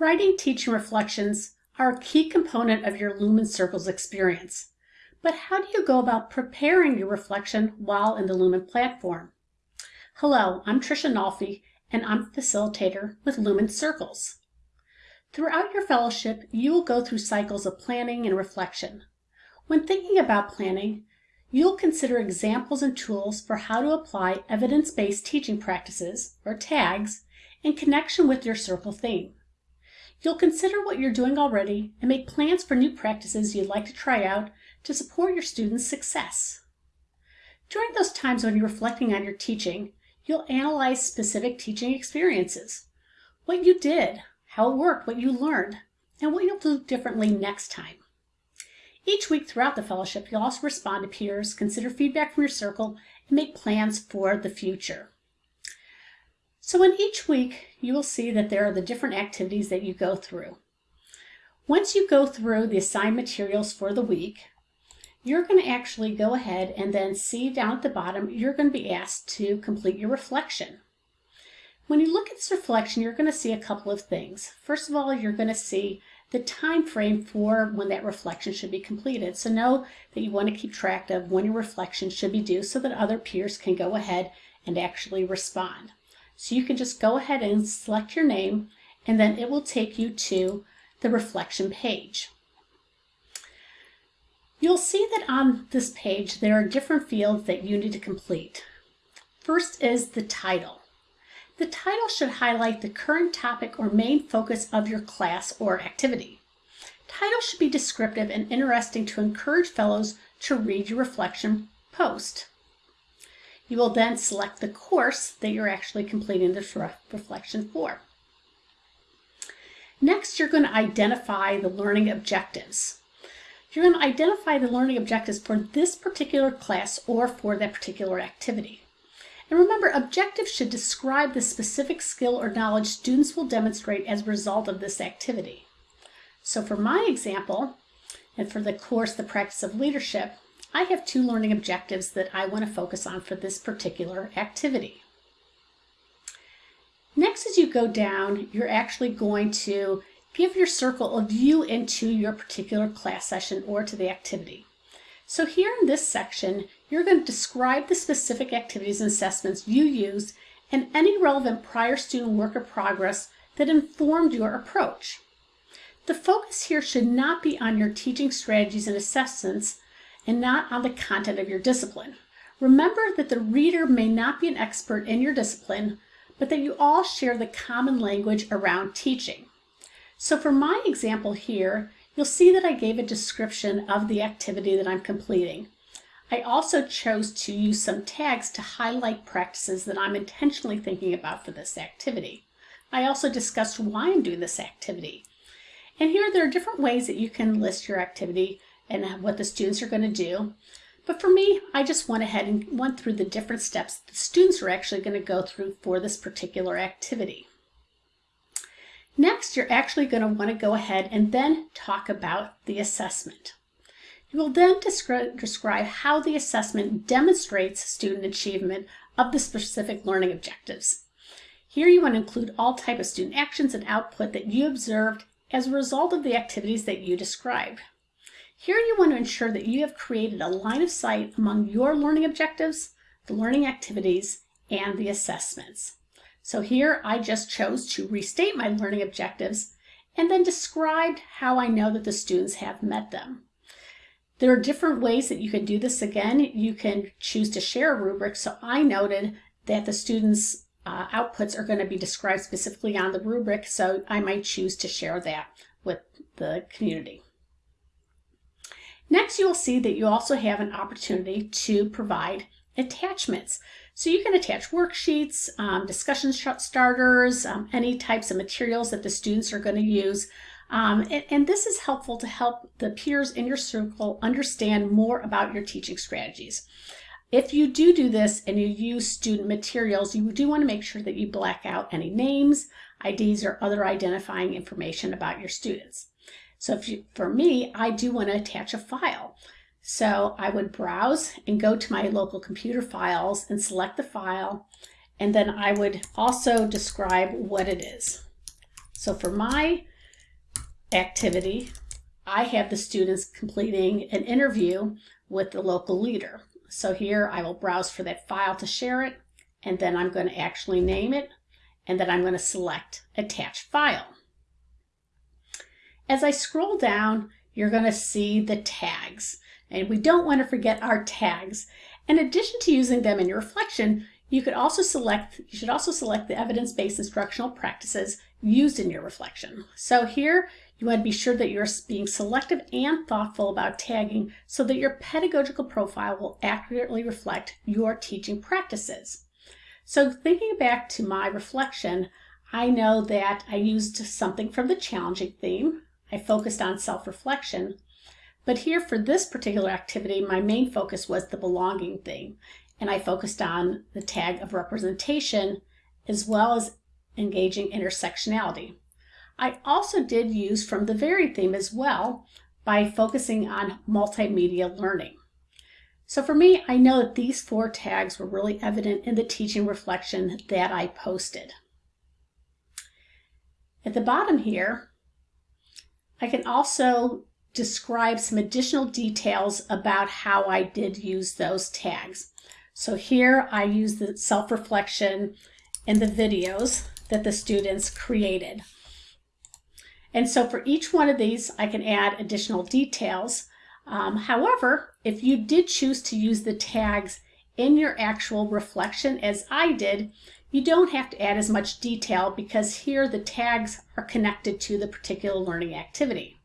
Writing teaching reflections are a key component of your Lumen Circles experience. But how do you go about preparing your reflection while in the Lumen platform? Hello, I'm Tricia Nolfi, and I'm a facilitator with Lumen Circles. Throughout your fellowship, you will go through cycles of planning and reflection. When thinking about planning, you'll consider examples and tools for how to apply evidence-based teaching practices, or TAGs, in connection with your circle theme. You'll consider what you're doing already and make plans for new practices you'd like to try out to support your students' success. During those times when you're reflecting on your teaching, you'll analyze specific teaching experiences. What you did, how it worked, what you learned, and what you'll do differently next time. Each week throughout the fellowship, you'll also respond to peers, consider feedback from your circle, and make plans for the future. So in each week, you will see that there are the different activities that you go through. Once you go through the assigned materials for the week, you're going to actually go ahead and then see down at the bottom, you're going to be asked to complete your reflection. When you look at this reflection, you're going to see a couple of things. First of all, you're going to see the time frame for when that reflection should be completed. So know that you want to keep track of when your reflection should be due so that other peers can go ahead and actually respond. So you can just go ahead and select your name and then it will take you to the reflection page. You'll see that on this page there are different fields that you need to complete. First is the title. The title should highlight the current topic or main focus of your class or activity. Title should be descriptive and interesting to encourage fellows to read your reflection post. You will then select the course that you're actually completing the reflection for. Next, you're going to identify the learning objectives. You're going to identify the learning objectives for this particular class or for that particular activity. And remember, objectives should describe the specific skill or knowledge students will demonstrate as a result of this activity. So for my example, and for the course, The Practice of Leadership, I have two learning objectives that I want to focus on for this particular activity. Next, as you go down, you're actually going to give your circle a view into your particular class session or to the activity. So here in this section, you're going to describe the specific activities and assessments you used and any relevant prior student work or progress that informed your approach. The focus here should not be on your teaching strategies and assessments, and not on the content of your discipline. Remember that the reader may not be an expert in your discipline, but that you all share the common language around teaching. So for my example here, you'll see that I gave a description of the activity that I'm completing. I also chose to use some tags to highlight practices that I'm intentionally thinking about for this activity. I also discussed why I'm doing this activity. And here there are different ways that you can list your activity and what the students are going to do. But for me, I just went ahead and went through the different steps the students are actually going to go through for this particular activity. Next, you're actually going to want to go ahead and then talk about the assessment. You will then describe, describe how the assessment demonstrates student achievement of the specific learning objectives. Here you want to include all type of student actions and output that you observed as a result of the activities that you described. Here you want to ensure that you have created a line of sight among your learning objectives, the learning activities, and the assessments. So here I just chose to restate my learning objectives and then described how I know that the students have met them. There are different ways that you can do this. Again, you can choose to share a rubric. So I noted that the students' uh, outputs are going to be described specifically on the rubric, so I might choose to share that with the community. Next, you will see that you also have an opportunity to provide attachments. So you can attach worksheets, um, discussion starters, um, any types of materials that the students are going to use. Um, and, and, this is helpful to help the peers in your circle understand more about your teaching strategies. If you do do this and you use student materials, you do want to make sure that you black out any names, IDs, or other identifying information about your students. So if you, for me, I do want to attach a file. So I would browse and go to my local computer files and select the file. And then I would also describe what it is. So for my activity, I have the students completing an interview with the local leader. So here I will browse for that file to share it, and then I'm going to actually name it, and then I'm going to select Attach File. As I scroll down, you're going to see the tags, and we don't want to forget our tags. In addition to using them in your reflection, you could also select, you should also select the evidence-based instructional practices used in your reflection. So here you want to be sure that you're being selective and thoughtful about tagging so that your pedagogical profile will accurately reflect your teaching practices. So thinking back to my reflection, I know that I used something from the challenging theme. I focused on self-reflection. But here for this particular activity, my main focus was the belonging theme. And I focused on the tag of representation as well as engaging intersectionality. I also did use from the varied theme as well by focusing on multimedia learning. So for me, I know that these four tags were really evident in the teaching reflection that I posted. At the bottom here, I can also describe some additional details about how I did use those tags. So here I use the self-reflection in the videos that the students created. And so for each one of these, I can add additional details. Um, however, if you did choose to use the tags in your actual reflection as I did, you don't have to add as much detail because here the tags are connected to the particular learning activity.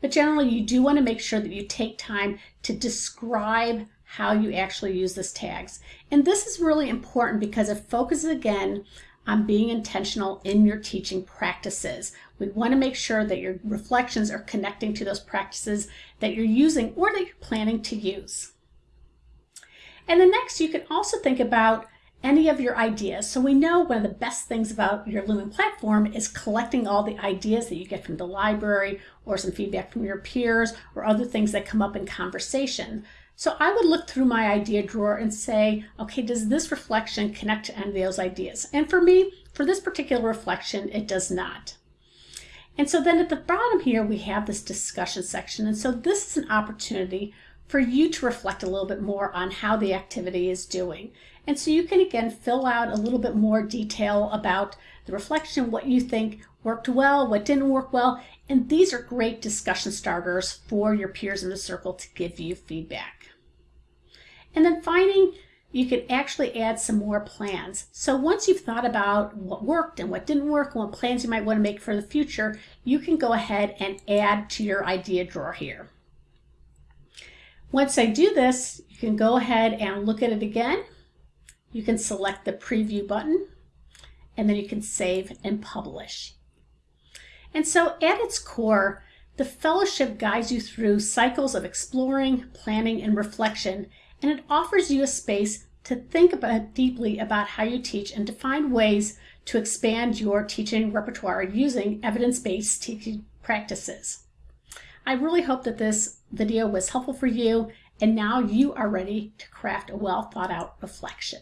But generally, you do want to make sure that you take time to describe how you actually use these tags. And this is really important because it focuses again on being intentional in your teaching practices. We want to make sure that your reflections are connecting to those practices that you're using or that you're planning to use. And then next, you can also think about any of your ideas. So we know one of the best things about your Lumen platform is collecting all the ideas that you get from the library or some feedback from your peers or other things that come up in conversation. So I would look through my idea drawer and say, okay, does this reflection connect to any of those ideas? And for me, for this particular reflection, it does not. And so then at the bottom here, we have this discussion section. And so this is an opportunity for you to reflect a little bit more on how the activity is doing. And so you can again fill out a little bit more detail about the reflection, what you think worked well, what didn't work well. And these are great discussion starters for your peers in the circle to give you feedback. And then finding you can actually add some more plans. So once you've thought about what worked and what didn't work and what plans you might want to make for the future, you can go ahead and add to your idea drawer here. Once I do this, you can go ahead and look at it again. You can select the preview button and then you can save and publish. And so at its core, the fellowship guides you through cycles of exploring, planning, and reflection and it offers you a space to think about deeply about how you teach and to find ways to expand your teaching repertoire using evidence-based teaching practices. I really hope that this video was helpful for you and now you are ready to craft a well thought out reflection.